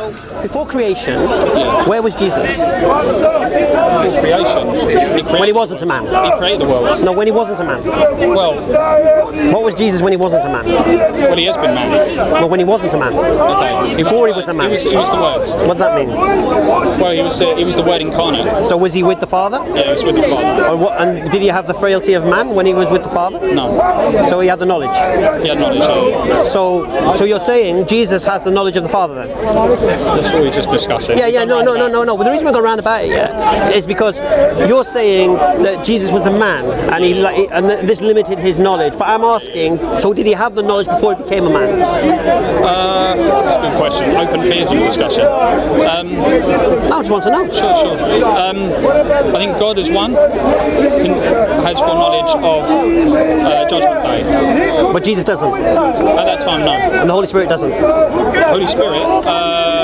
So before creation, where was Jesus? Creation. He When he wasn't a man. he created the world. No, when he wasn't a man. Well, What was Jesus when he wasn't a man? well, he has been man. Well, when he wasn't a man. Okay. Before he was a man. He was, he was the word. What does that mean? Well, he was uh, he was the word incarnate. So was he with the Father? Yeah, he was with the Father. Or what, and did he have the frailty of man when he was with the Father? No, So he had the knowledge. he had knowledge. Yeah. So, so you're saying Jesus has the knowledge of the Father then? That's what we are just discussing. Yeah, yeah, no, no, no, no, no. But the reason we go around about it, yeah, is because you're saying that Jesus was a man and he and this limited his knowledge. But I'm asking, so did he have the knowledge before he became a man? That's a good question. Open theism discussion. Um, No, I just want to know. Sure, sure. Um, I think God is one, has full knowledge of uh, Judgment Day. But Jesus doesn't, At that time, no. and the Holy Spirit doesn't. Holy Spirit, uh,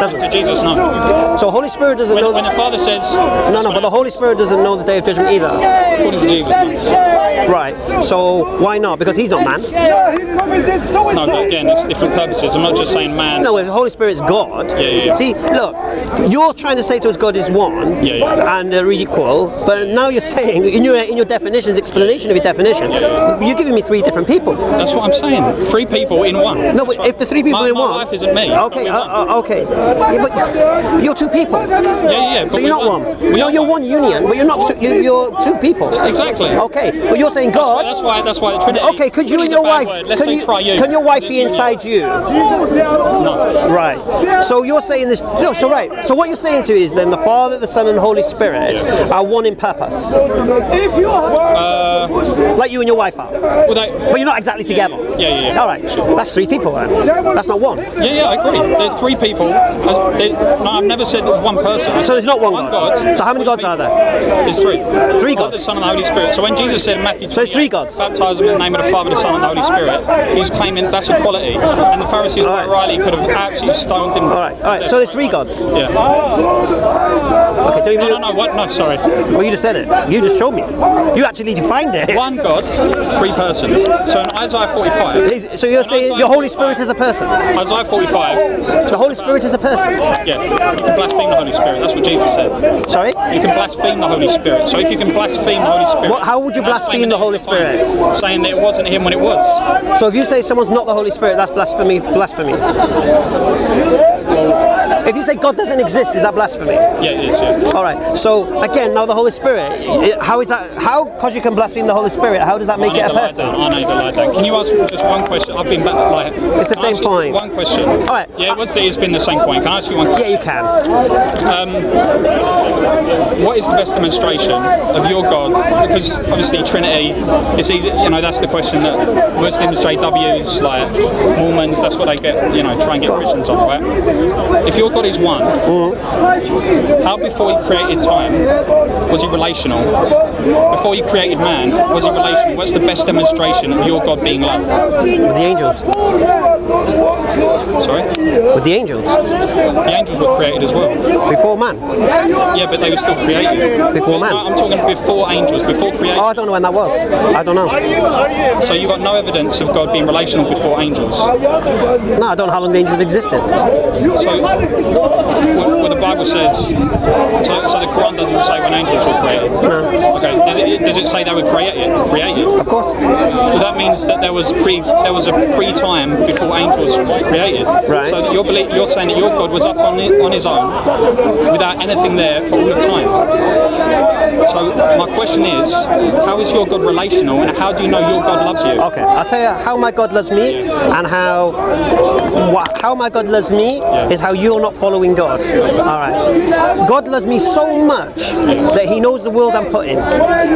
Doesn't. to Jesus, no. So Holy Spirit doesn't When, know. when the Father says, no, no, but the Holy Spirit doesn't know the day of judgment either. according to Jesus, no. Right. So why not? Because he's not man. No, but again, it's different purposes. I'm not just saying man. No, the Holy Spirit's God. Yeah, yeah, yeah. See, look, you're trying to say to us God is one Yeah, yeah. and they're equal, but now you're saying in your in your definitions, explanation of your definition, you're giving me three different people. That's what I'm saying. Three people in one. No, That's but right. if the three people my, in my one, life isn't me. Okay, uh, uh, okay. Yeah, but you're two people. yeah, yeah. So you're not one. No, you're one union, but you're not. Two, you're, you're two people. Exactly. Okay, but you're saying God. That's why. That's why the Trinity. Okay, could you and your wife? Let's Can say you, try you. can your wife be inside you? No. Right. So you're saying this. No, so right. So what you're saying to is then the Father, the Son, and Holy Spirit are one in purpose. like you and your wife are. Well, they, But you're not exactly together. Yeah, yeah, yeah. All right. That's three people then. That's not one. Yeah, yeah, I agree. Three people. They- no, I've never said one person. So there's not one, one God. God. So how many gods are there? There's three. Three God, gods. the Son, and the Holy Spirit. So when Jesus said in Matthew 28, So it's three gods. baptize them in the name of the Father, the Son, and the Holy Spirit, he's claiming that's equality. And the Pharisees, right. rightly, could have absolutely stoned him. All right. All right. So there's three gods. Yeah. Okay. Don't No, no, no. What? No, sorry. Well, you just said it. You just showed me. You actually defined it. One God, three persons. So in Isaiah 45, So you're saying your Holy Spirit is a person. Isaiah 45, The Holy Spirit is a person. yeah, you can blaspheme the Holy Spirit. That's what Jesus said. Sorry. You can blaspheme the Holy Spirit. So if you can blaspheme the Holy Spirit, What- how would you blaspheme the Holy Spirit? Saying that it wasn't him when it was. So if you say someone's not the Holy Spirit, that's blasphemy. Blasphemy. Say God doesn't exist, is that blasphemy? Yeah, it is. Yeah. All right. So again, now the Holy Spirit. How is that? How? Because you can blaspheme the Holy Spirit. How does that make it a person? I need to lie down. Can you ask just one question? I've been back like. It's the same point. One question. All right. Yeah, it was. It's been the same point. Can I ask you one? Yeah, you can. Um, what is the best demonstration of your God? Because obviously Trinity, it's easy. You know, that's the question that Muslims, JWs, like Mormons, that's what they get. You know, try and get Christians on, right? If your God is one, how before He created time was He relational? Before He created man, was He relational? What's the best demonstration of your God being love? The angels. Sorry, With the angels. the angels were created as well. Before man. Yeah, but they were still created. Before man. No, I'm talking before angels, before creation. Oh, I don't know when that was. I don't know. So you've got no evidence of God being relational before angels. No, I don't know how long the angels have existed. So what, what the Bible says, so, so the Quran doesn't say when angels were created. No. Okay. Does it, does it say they were created? Created. Of course. Well, that means that there was pre there was a pre time before angels were created. Right. So you're you're saying that your God was up on it, on his own without anything there for all of time. So my question is, how is your God relational, and how do you know your God loves you? Okay, I'll tell you how my God loves me and how how my God loves me is how you're not following God. All right. God loves me so much that He knows the world I'm put in.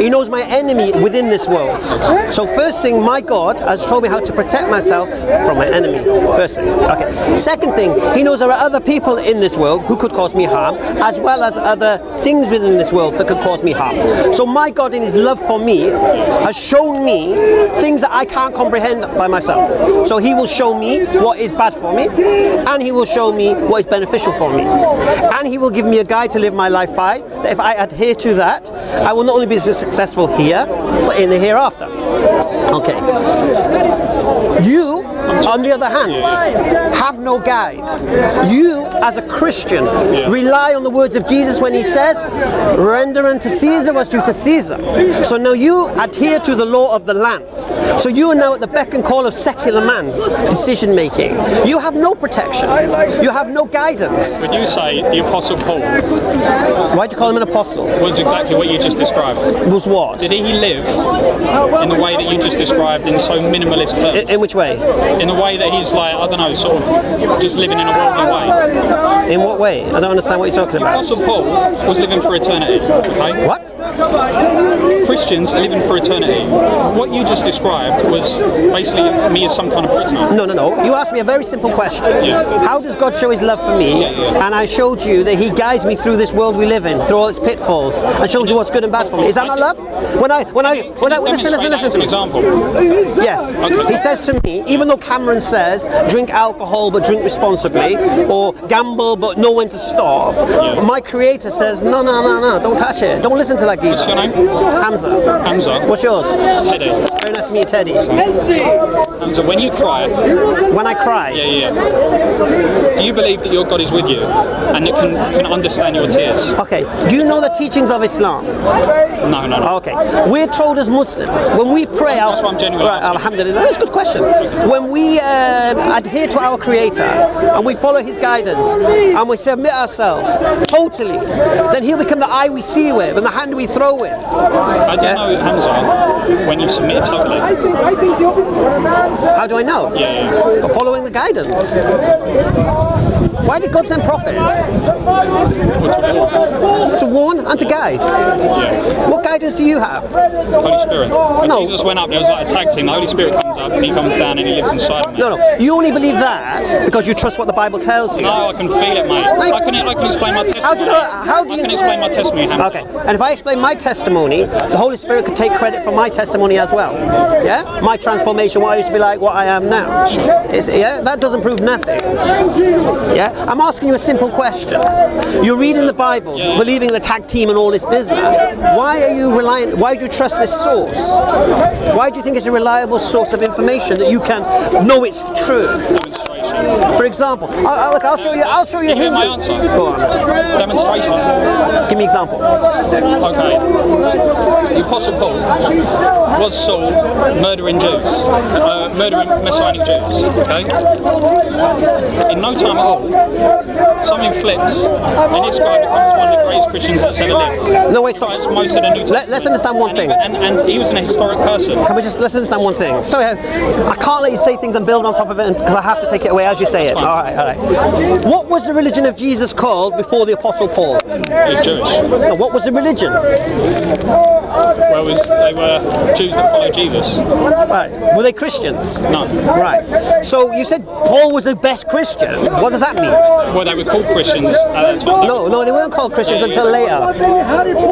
He knows my enemy within this world. So first thing, my God has told me how to protect myself from my enemy. First thing. Okay. Second thing, He knows there are other people in this world who could cause me harm, as well as other things within this world that could cause me harm. So my God, in His love for me, has shown me things that I can't comprehend by myself. So He will show me what is bad for me, and He will show me what is beneficial for me, and He will give me a guide to live my life by. That if I adhere to that, I will not only be successful here, but in the hereafter. Okay. You On the other hand, have no guide. You, as a Christian, rely on the words of Jesus when he says, render unto Caesar what's due to Caesar. So now you adhere to the law of the land. So you are now at the beck and call of secular man's decision making. You have no protection. You have no guidance. Would you say the Apostle Paul Why do you call him an apostle? was exactly what you just described? Was what? Did he live in the way that you just described in so minimalist terms? In, in which way? In the way that he's like, I don't know, sort of just living in a worldly way. In what way? I don't understand what you're talking about. Apostle Paul was living for eternity. Okay? What? Christians are living for eternity. What you just described was basically me as some kind of prisoner. No, no, no. You asked me a very simple question. Yeah. How does God show his love for me? yeah. And I showed you that he guides me through this world we live in, through all its pitfalls, and shows you what's good and bad for me. Is that not love? When I, when I, when I, listen, listen, listen an example. Yes. Okay. He says to me, even though Cameron says, drink alcohol but drink responsibly, or gamble but know when to stop, my creator says, no, no, no, no, don't touch it. Don't listen to that What's your name? Hamza. Hamza. What's yours? Teddy. Very nice to meet you, Teddy. Hamza, when you cry, When I cry, yeah, yeah, yeah. Do you believe that your God is with you and that can, can understand your tears? Okay, do you know the teachings of Islam? No, no, no. Okay, we're told as Muslims when we pray, That's what I'm genuinely right. Alhamdulillah, that's a good question. When we uh, adhere to our Creator and we follow His guidance and we submit ourselves totally, then He'll become the eye we see with and the hand we throw with. How do you know, Hamza, when you submit totally? How do I know? Yeah, yeah. For following the guidance. Why did God send prophets? To warn and to guide. Yeah. What guidance do you have? Holy Spirit. When No. Jesus went up, and there was like a tag team. The Holy Spirit comes up and he comes down and he lives inside of me. No, no. You only believe that because you trust what the Bible tells you. No, I can feel it, mate. I can, I can explain my testimony. How do you know- how do you... I can explain my testimony, Hamza. Okay, and if I explain my testimony, the Holy Spirit could take credit for my testimony as well. Yeah? My transformation, what I used to be like, what I am now. It's, yeah? That doesn't prove nothing. Yeah? I'm asking you a simple question. You're reading the Bible, believing the tag team and all this business. Why are you reliant, why do you trust this source? Why do you think it's a reliable source of information that you can know it's the truth? For example, I, I, look, I'll show you. I'll show you you hear my answer? Go on. Demonstration. Give me an example. Okay. The Apostle Paul was Saul murdering Jews, uh, murdering Messianic Jews. Okay. In no time at all, something flips, and this guy becomes one of the greatest Christians that's ever lived. No, wait, stop. Most of the New Let, Testament. let's understand one and, thing. he, and, and he was an historic person. Can we just let's understand one thing? Sorry, I, I can't let you say things and build on top of it because I have to take it away as you say it. All right, all right. What was the religion of Jesus called before the Apostle Paul? He was Jewish. No, what was the religion? Well, was, they were Jews that followed Jesus. Right. Were they Christians? No. Right. So you said Paul was the best Christian. What does that mean? Well, they were called Christians uh, at that time. No, no, they weren't called Christians until later.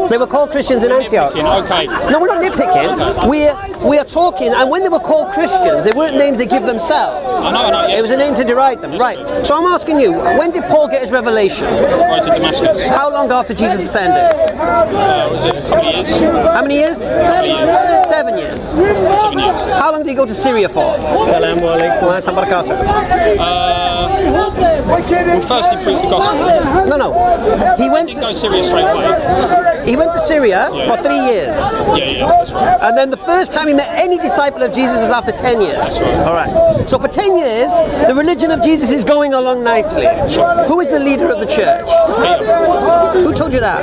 They were called Christians in Antioch. Okay. No, we're not nitpicking. We're we are talking, and when they were called Christians, they weren't names they give themselves. I know, I know, yeah. It was a name to deride them, right? So I'm asking you, when did Paul get his revelation? Right to Damascus. How long after Jesus ascended? Uh, was it a couple of years? How many years? couple years. Seven years. Seven years. How long did he go to Syria for? Salam alaikum. Well, first he preached the gospel. No, no. He went Didn't go to Syria straight away. He went to Syria for three years, Yeah, yeah, right. and then the first time he met any disciple of Jesus was after ten years. All right. So for ten years, the religion of Jesus is going along nicely. Who is the leader of the church? Peter. Who told you that?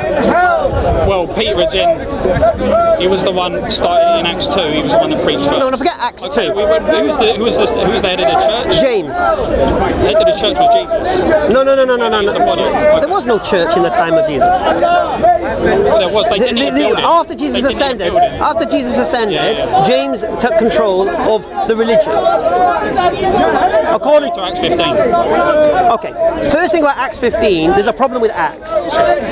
Well, Peter is in. He was the one started in Acts two. He was the one that preached first. No, no, forget Acts Okay, two. we went, who was the who was the who was the head of the church? James. The head of the church was Jesus. No, no, no, no, no, no, The body. no. There was no church in the time of Jesus. Well, there was. The- the- the- after Jesus ascended, after Jesus ascended, Yeah, yeah. James took control of the religion. According To Acts 15. Okay, first thing about Acts 15, there's a problem with Acts.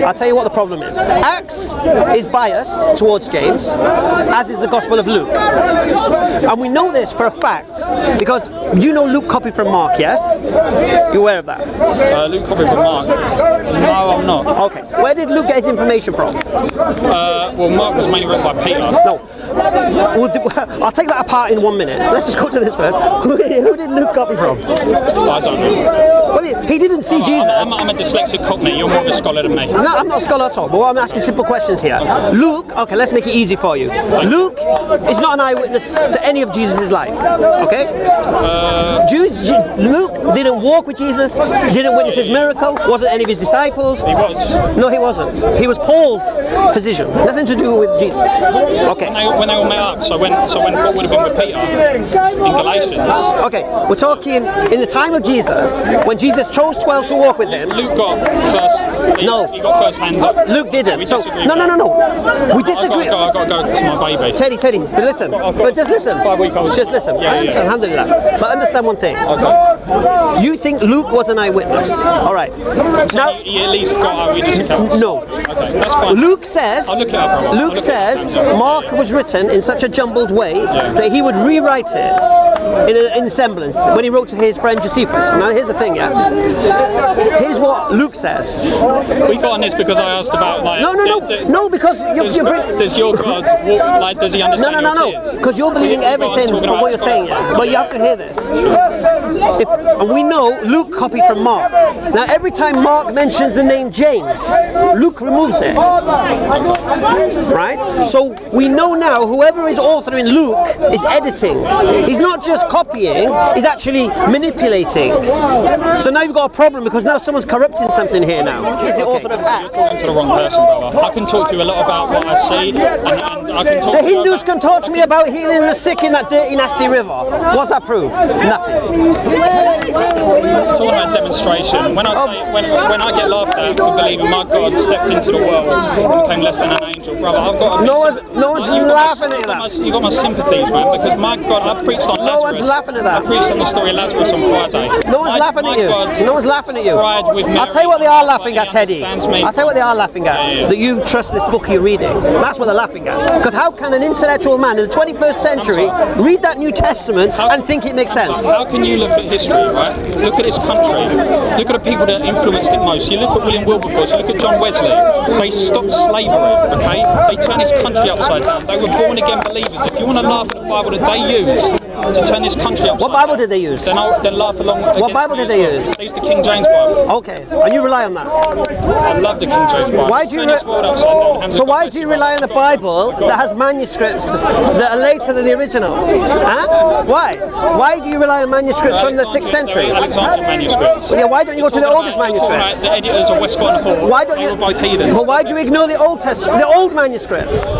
I'll tell you what the problem is. Acts is biased towards James, as is the Gospel of Luke. And we know this for a fact because you know Luke copied from Mark, yes? You're aware of that? Uh, Luke copied from Mark. No, I'm not. Okay, where did Luke get his information from? Uh, well, Mark was mainly written by Peter. No. We'll do, I'll take that apart in one minute. Let's just go to this first. Who, who did Luke copy from? I don't know. Well, he, didn't see Jesus. I'm, I'm a dyslexic cockney. You're more of a scholar than me. No, I'm not a scholar at all, but I'm asking simple questions here. Luke, okay, let's make it easy for you. Luke is not an eyewitness to any of Jesus' life, okay? Jew- Ju- Luke didn't walk with Jesus, didn't witness his miracle, wasn't any of his disciples. He was. No, he wasn't. He was Paul's physician, nothing to do with Jesus. Okay. When they, when they all met up, so when so when Paul would have been with Peter in Galatians, Okay, we're talking in the time of Jesus, when Jesus chose 12 to walk with him. Luke got first. He, No. he got first hand. Luke didn't. So, no, no, no, no. We I disagree. go, I gotta go to my baby. Teddy, Teddy, but listen, got- but just listen, five-week-old. just listen. Yeah, I understand, yeah. alhamdulillah. But understand one thing. Okay. You think Luke was an eyewitness. All right. Now, He, he at least got accounts. no. Okay, that's fine. Luke says, up, Luke says. Mark was written in such a jumbled way that he would rewrite it in, a, in semblance when he wrote to his friend Josephus. Now, here's the thing, yeah. What Luke says. We got on this because I asked about like. No, no, no, the- the- no, because you're, Does, you're does your God walk, like? Does he No, understand no, no, your no. Because you're believing We- we've got everything from what you're saying. But you have to hear this. If, and we know Luke copied from Mark. Now, every time Mark mentions the name James, Luke removes it. Right? So we know now whoever is authoring Luke is editing. He's not just copying, he's actually manipulating. So now you've got a problem because now someone's corrupting something here now. He's the author of Acts. talking to the wrong person, brother. I can talk to you a lot about what I see, and, and I can talk The to Hindus about- can talk to me about healing the sick in that dirty, nasty river. What's that proof? Nothing. talking about demonstration. When I say when, when I get laughed at for believing my God stepped into the world and became less than an angel, brother, I've got. No one's- no one's You've got my- laughing at that. You've got my sympathies, man, because my God, I preached on No Lazarus. one's laughing at that. I preached on the story of Lazarus on Friday. No one's My- laughing at you. God no one's laughing at you. cried with I'll tell you what they are laughing at, Teddy. I'll tell you what they are laughing at. Yeah, yeah. That you trust this book you're reading. That's what they're laughing at. Because how can an intellectual man in the 21st century read that New Testament How- and think it makes sense? How can you look at history, right? Look at this country. Look at the people that influenced it most. You look at William Wilberforce. You look at John Wesley. They stopped slavery. Okay, they turned this country upside down. They were born again believers. If you want to laugh at the Bible that they used to turn this country upside What Bible down, did they use? Then, I'll, then laugh along. against Bible did they use? They used the King James Bible. Okay, and you rely on that. I love the King James Bible. Why do you turned world upside down. Hands So why do you rely on a Bible that has manuscripts that are later than the original? Huh? Why? Why do you rely on manuscripts from the 6th century? Alexandrian manuscripts. Yeah, why don't you go to the oldest Talking about manuscripts? The editors of Westcott and Hort. Why don't they you? were both heathens. But why do you ignore the Old Testament, the old manuscripts?